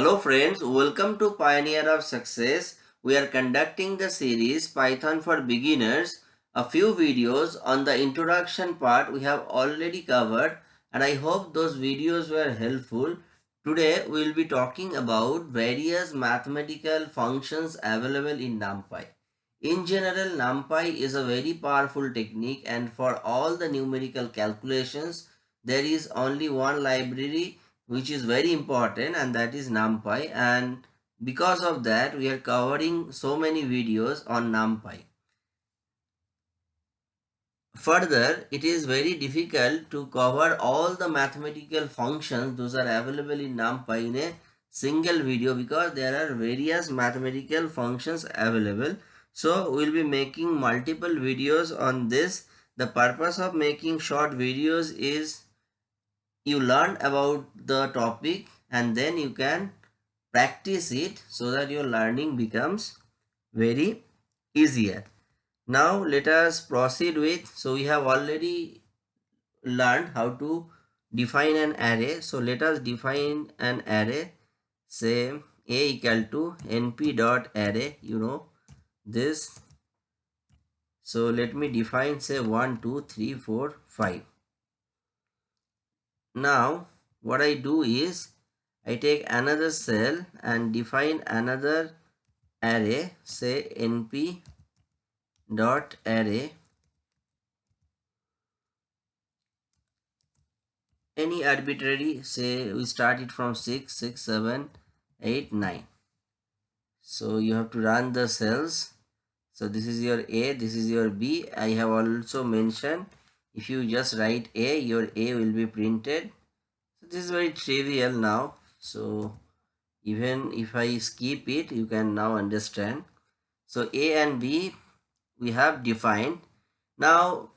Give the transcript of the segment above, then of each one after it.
Hello friends, welcome to Pioneer of Success. We are conducting the series Python for Beginners. A few videos on the introduction part we have already covered and I hope those videos were helpful. Today we will be talking about various mathematical functions available in NumPy. In general, NumPy is a very powerful technique and for all the numerical calculations, there is only one library which is very important and that is NumPy and because of that we are covering so many videos on NumPy. Further, it is very difficult to cover all the mathematical functions those are available in NumPy in a single video because there are various mathematical functions available. So, we will be making multiple videos on this. The purpose of making short videos is you learn about the topic and then you can practice it so that your learning becomes very easier. Now let us proceed with so we have already learned how to define an array. So let us define an array. Say a equal to np dot array you know this. So let me define say 1 2 3 4 5 now what I do is I take another cell and define another array say np dot array. Any arbitrary say we start it from 6 6 7 8 9 so you have to run the cells. So this is your a this is your b. I have also mentioned if you just write a your a will be printed. So this is very trivial now. So even if i skip it you can now understand. So a and b we have defined. Now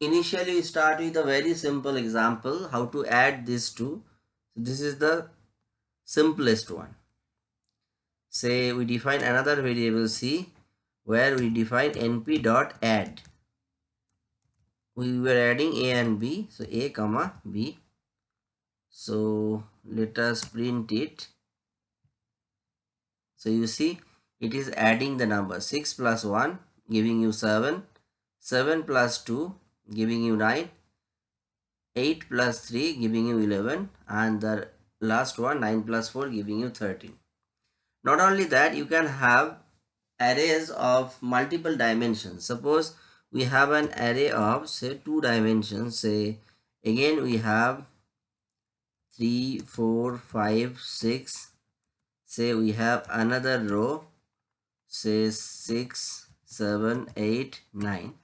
initially we start with a very simple example how to add these two so this is the simplest one. Say we define another variable c where we define np dot add we were adding a and b so a comma b. So let us print it. So you see it is adding the number. 6 plus 1 giving you 7 7 plus 2 giving you 9 8 plus 3 giving you 11 and the last one 9 plus 4 giving you 13 not only that you can have arrays of multiple dimensions. Suppose we have an array of say two dimensions. Say again we have three four five six. Say we have another row. Say six seven eight nine.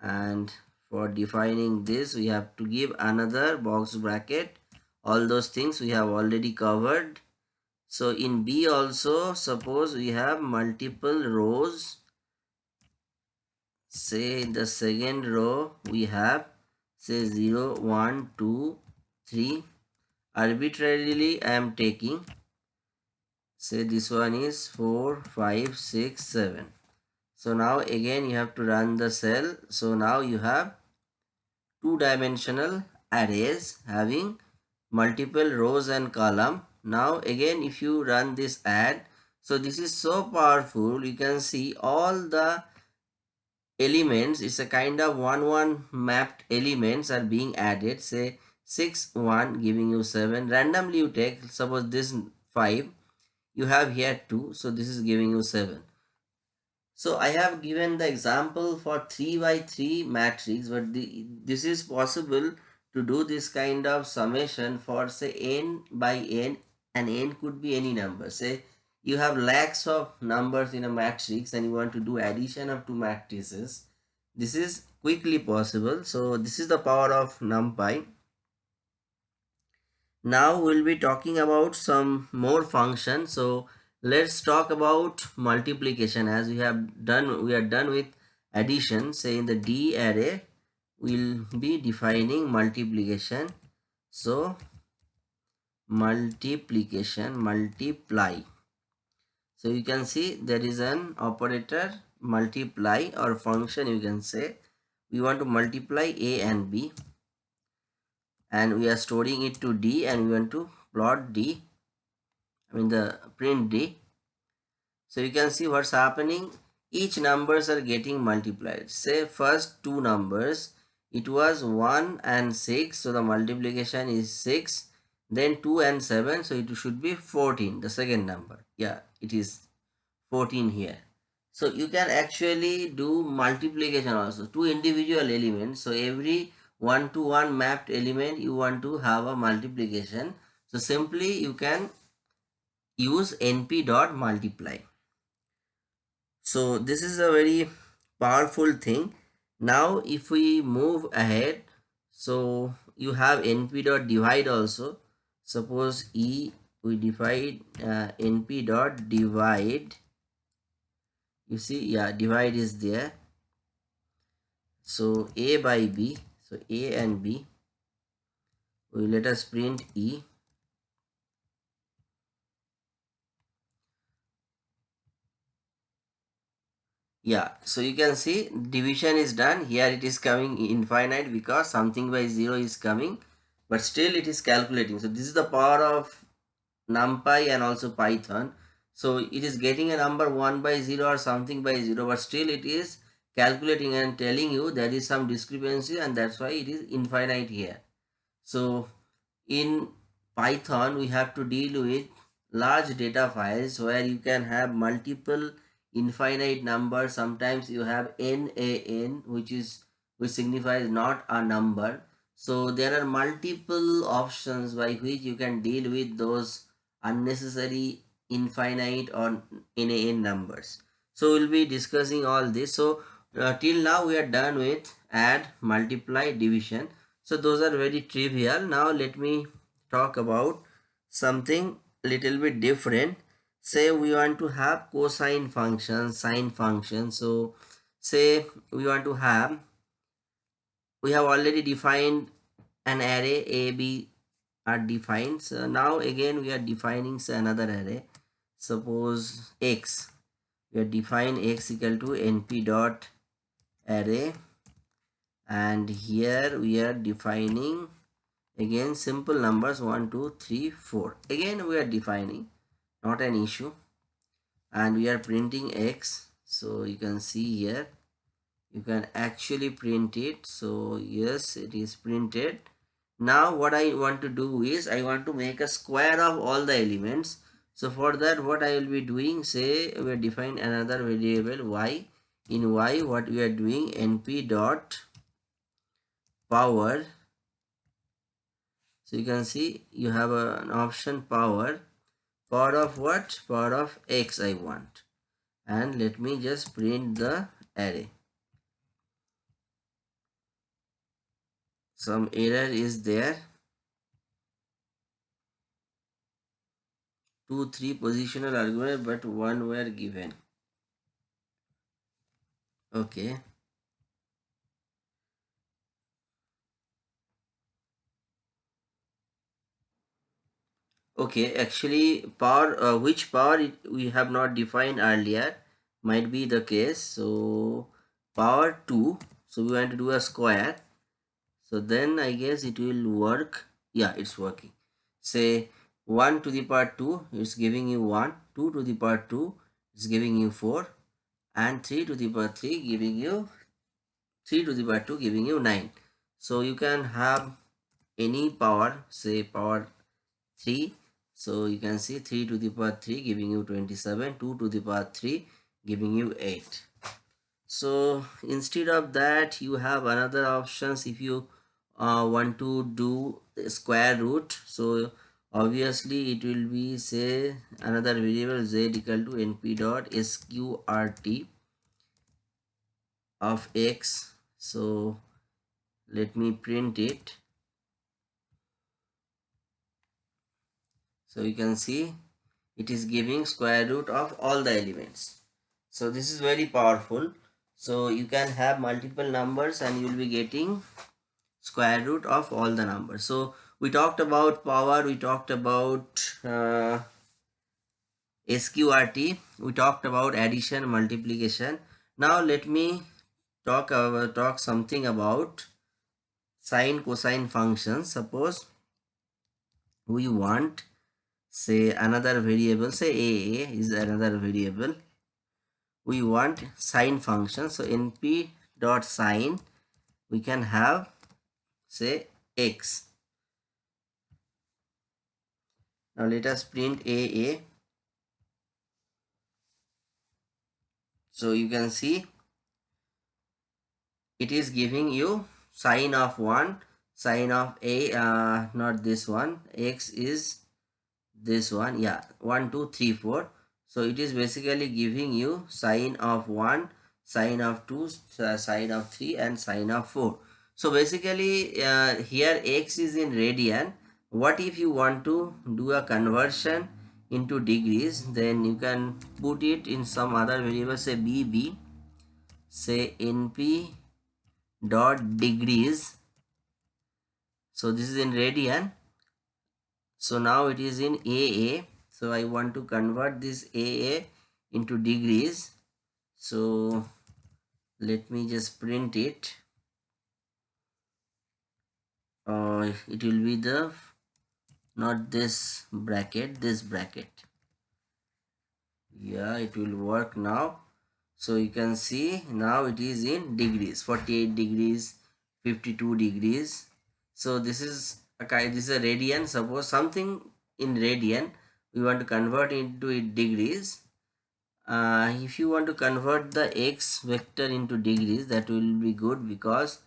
And for defining this we have to give another box bracket. All those things we have already covered. So in b also suppose we have multiple rows say in the second row we have say 0 1 2 3 arbitrarily i am taking say this one is 4 5 6 7 so now again you have to run the cell. So now you have two dimensional arrays having multiple rows and column. Now again if you run this add so this is so powerful you can see all the elements it's a kind of one one mapped elements are being added. Say 6 1 giving you 7 randomly you take suppose this 5 you have here 2 so this is giving you 7 so i have given the example for 3 by 3 matrix but the, this is possible to do this kind of summation for say n by n and n could be any number. Say you have lakhs of numbers in a matrix and you want to do addition of two matrices. This is quickly possible. So this is the power of numpy. Now we'll be talking about some more functions so let's talk about multiplication. As we have done we are done with addition. Say in the d array we'll be defining multiplication. So multiplication multiply so you can see there is an operator multiply or function you can say we want to multiply a and b and we are storing it to d and we want to plot d I mean the print D. So you can see what's happening. Each numbers are getting multiplied. Say first two numbers. It was 1 and 6. So the multiplication is 6. Then 2 and 7. So it should be 14. The second number. Yeah, it is 14 here. So you can actually do multiplication also. Two individual elements. So every one to one mapped element you want to have a multiplication. So simply you can use np dot multiply. So this is a very powerful thing. Now if we move ahead, so you have np dot divide also. Suppose e we divide uh, np dot divide. You see, yeah, divide is there. So a by b so A and B. We let us print E. Yeah, so you can see division is done. Here it is coming infinite because something by 0 is coming. But still it is calculating. So this is the power of NumPy and also Python. So it is getting a number 1 by 0 or something by 0 but still it is calculating and telling you there is some discrepancy and that's why it is infinite here. So in Python we have to deal with large data files where you can have multiple infinite numbers sometimes you have nan which is which signifies not a number so there are multiple options by which you can deal with those unnecessary infinite or nan numbers. So we'll be discussing all this. So uh, till now we are done with add multiply division. So those are very trivial. Now let me talk about something little bit different. Say we want to have cosine function sine function. So say we want to have we have already defined an array a b are defined. So now again we are defining another array. Suppose x. We are define x equal to np dot array. And here we are defining again simple numbers 1 2 3 4 again we are defining. Not an issue. And we are printing x. So you can see here you can actually print it. So yes it is printed. Now what i want to do is i want to make a square of all the elements. So for that what i will be doing say we define another variable y. In y what we are doing np dot power. So you can see you have an option power. Power of what? Power of x i want. And let me just print the array some error is there. Two three positional argument but one were given. Okay. Okay actually power uh, which power we have not defined earlier might be the case. So power 2 so we want to do a square so then i guess it will work. Yeah it's working. Say 1 to the power 2 is giving you 1 2 to the power 2 is giving you 4 and 3 to the power 3 giving you 3 to the power 2 giving you 9 so you can have any power say power 3 so you can see 3 to the power 3 giving you 27 2 to the power 3 giving you 8 so instead of that you have another options. If you uh, want to do square root. So obviously it will be say another variable z equal to np dot sqrt of x. So let me print it. So you can see it is giving square root of all the elements. So this is very powerful. So you can have multiple numbers and you will be getting square root of all the numbers. So we talked about power we talked about uh, sqrt we talked about addition multiplication. Now let me talk about talk something about sine cosine functions suppose we want say another variable say a is another variable. We want sine function. So np dot sine we can have say x now let us print a a. So you can see it is giving you sine of 1 sine of a uh, not this one. X is this one yeah 1 2 3 4 so it is basically giving you sine of 1 sine of 2 uh, sine of 3 and sine of 4 so basically uh, here x is in radian. What if you want to do a conversion into degrees then you can put it in some other variable say bb say np dot degrees. So this is in radian. So now it is in AA so I want to convert this AA into degrees. So let me just print it uh, it will be the not this bracket this bracket. Yeah it will work now. So you can see now it is in degrees 48 degrees 52 degrees. So this is okay this is a radian. Suppose something in radian we want to convert into degrees. Uh, if you want to convert the x vector into degrees that will be good because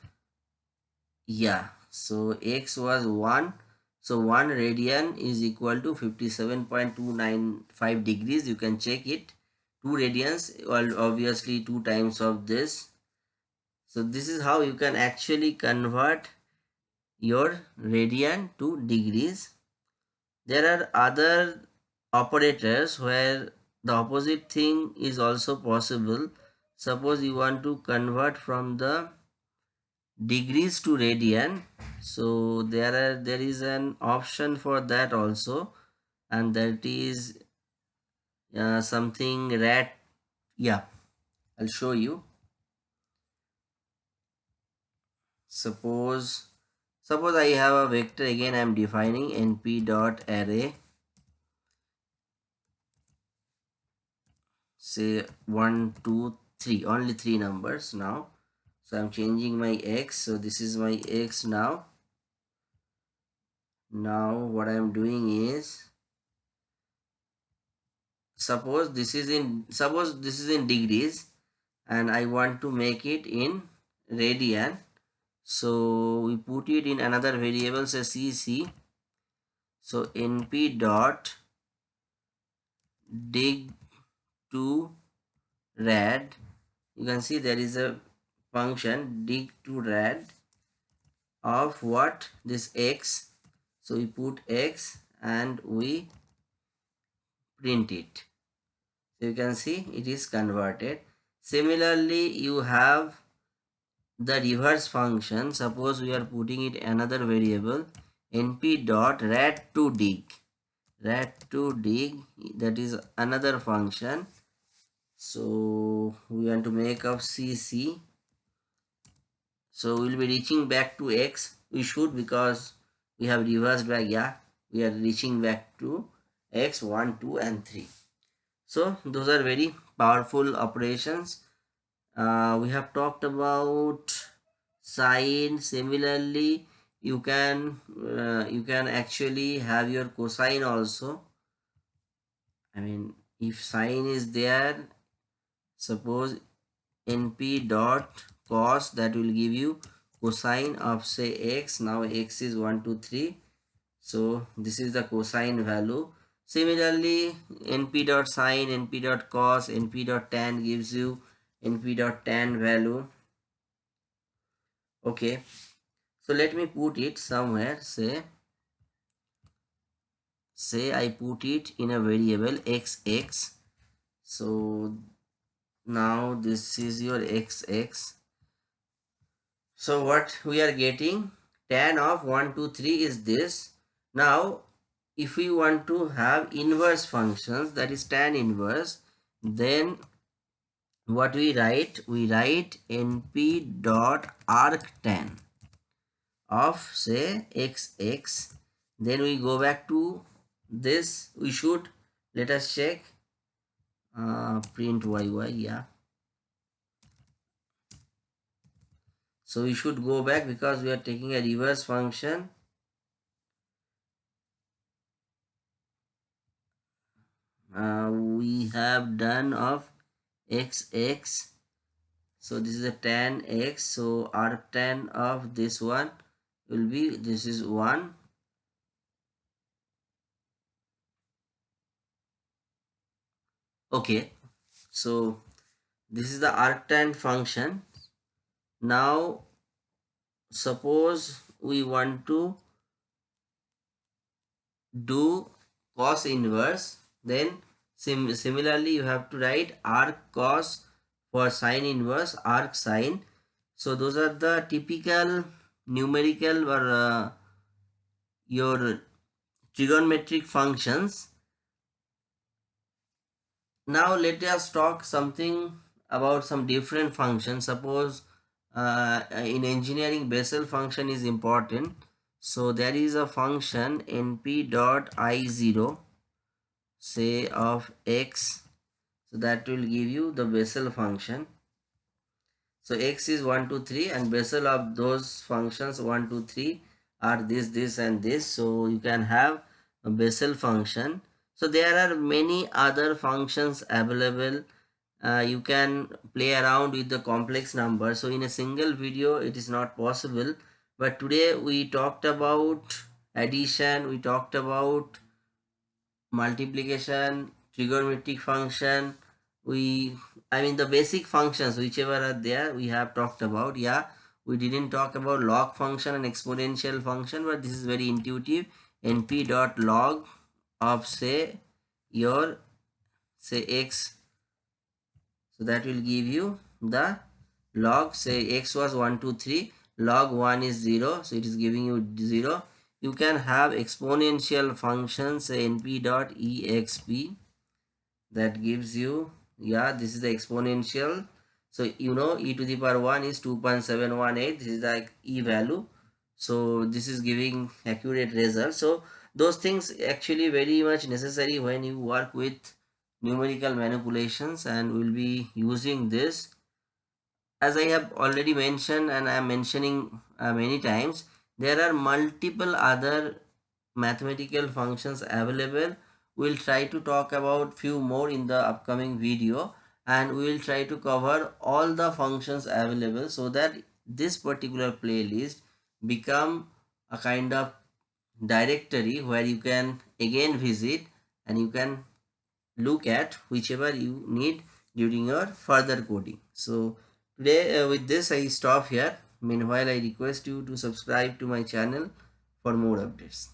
yeah so x was 1 so 1 radian is equal to 57.295 degrees you can check it 2 radians well obviously 2 times of this so this is how you can actually convert your radian to degrees. There are other operators where the opposite thing is also possible. Suppose you want to convert from the degrees to radian. So there are there is an option for that also. And that is uh, something rat yeah I'll show you. Suppose Suppose I have a vector again I am defining np dot array. Say one two three only three numbers now so I'm changing my x. So this is my x now. Now what I'm doing is suppose this is in suppose this is in degrees and I want to make it in radian. So we put it in another variable say cc so np dot dig to rad you can see there is a function dig to rad of what? This x. So we put x and we print it. So you can see it is converted. Similarly you have the reverse function. Suppose we are putting it another variable np dot rad to dig. Rad to dig that is another function. So we want to make up cc so we'll be reaching back to x. We should because we have reversed back yeah we are reaching back to x 1 2 and 3 so those are very powerful operations. Uh, we have talked about sine. Similarly you can uh, you can actually have your cosine also. I mean if sine is there suppose np dot cos that will give you cosine of say x. Now x is 1 2 3 so this is the cosine value. Similarly np dot sine np dot cos np dot tan gives you np dot tan value. Okay. So let me put it somewhere. Say say i put it in a variable xx. So now this is your xx so what we are getting? Tan of 1 2 3 is this. Now if we want to have inverse functions that is tan inverse then what we write? We write np dot arctan of say xx then we go back to this. We should let us check. Uh, print yy yeah so we should go back because we are taking a reverse function. Uh, we have done of x x. So this is a tan x. So arctan of this one will be this is 1 okay. So this is the arctan function now suppose we want to do cos inverse then sim similarly you have to write arc cos for sine inverse arc sine. So those are the typical numerical or uh, your trigonometric functions. Now let us talk something about some different functions. Suppose uh, in engineering Bessel function is important. So there is a function np dot i0 say of x. So that will give you the Bessel function. So x is 1 2 3 and Bessel of those functions 1 2 3 are this this and this. So you can have a Bessel function. So there are many other functions available uh, you can play around with the complex number. So in a single video it is not possible. But today we talked about addition. We talked about multiplication trigonometric function. We i mean the basic functions whichever are there we have talked about. Yeah we didn't talk about log function and exponential function but this is very intuitive. Np dot log of say your say x so that will give you the log. Say x was 1 2 3 log 1 is 0 so it is giving you 0 you can have exponential functions say np dot exp. That gives you yeah this is the exponential. So you know e to the power 1 is 2.718 this is the e value. So this is giving accurate result. So those things actually very much necessary when you work with numerical manipulations and we'll be using this. As i have already mentioned and i am mentioning uh, many times there are multiple other mathematical functions available. We'll try to talk about few more in the upcoming video and we will try to cover all the functions available so that this particular playlist become a kind of directory where you can again visit and you can look at whichever you need during your further coding. So today uh, with this i stop here. Meanwhile i request you to subscribe to my channel for more updates